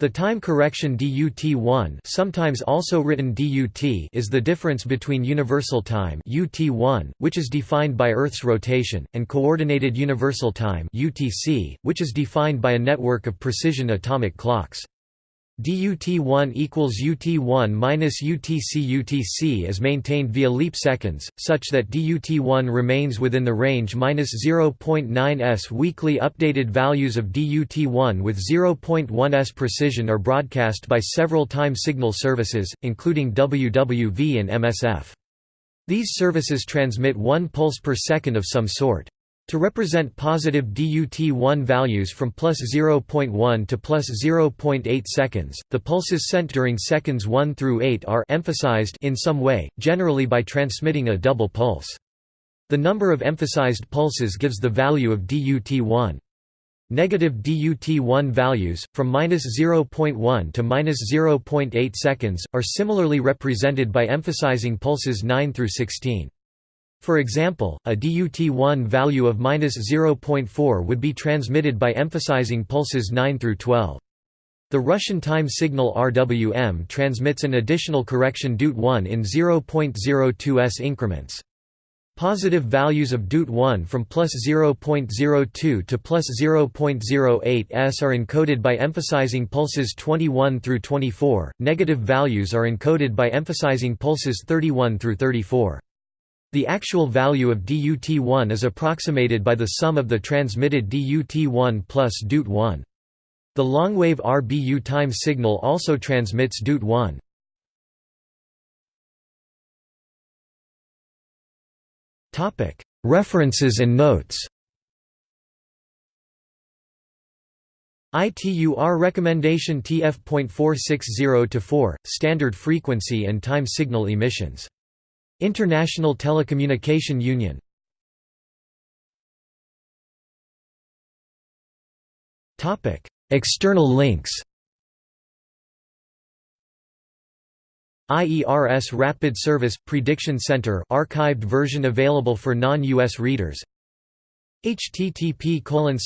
The time correction DUT1 sometimes also written DUT is the difference between universal time UT1, which is defined by Earth's rotation, and coordinated universal time UTC, which is defined by a network of precision atomic clocks. DUT1 equals UT1 minus UTC. UTC is maintained via leap seconds, such that DUT1 remains within the range minus 0.9 s. Weekly updated values of DUT1 with 0.1 s precision are broadcast by several time signal services, including WWV and MSF. These services transmit one pulse per second of some sort. To represent positive DUT1 values from plus 0.1 to plus 0.8 seconds, the pulses sent during seconds 1 through 8 are emphasized in some way, generally by transmitting a double pulse. The number of emphasized pulses gives the value of DUT1. Negative DUT1 values, from minus 0.1 to minus 0.8 seconds, are similarly represented by emphasizing pulses 9 through 16. For example, a DUT1 value of -0.4 would be transmitted by emphasizing pulses 9 through 12. The Russian time signal RWM transmits an additional correction DUT1 in 0.02 s increments. Positive values of DUT1 from plus 0.02 to plus 0.08 s are encoded by emphasizing pulses 21 through 24, negative values are encoded by emphasizing pulses 31 through 34. The actual value of DUT1 is approximated by the sum of the transmitted DUT1 plus DUT1. The longwave RBU time signal also transmits DUT1. References and notes ITUR recommendation TF.460-4, standard frequency and time signal emissions International Telecommunication Union. External links. IERS Rapid Service Prediction Center archived version available for non-US readers. Http colon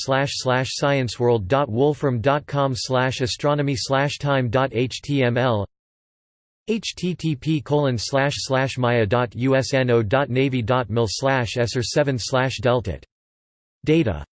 scienceworld.wolfram.com astronomy slash time.html http maia.usno.navy.mil esr 7 delta. Data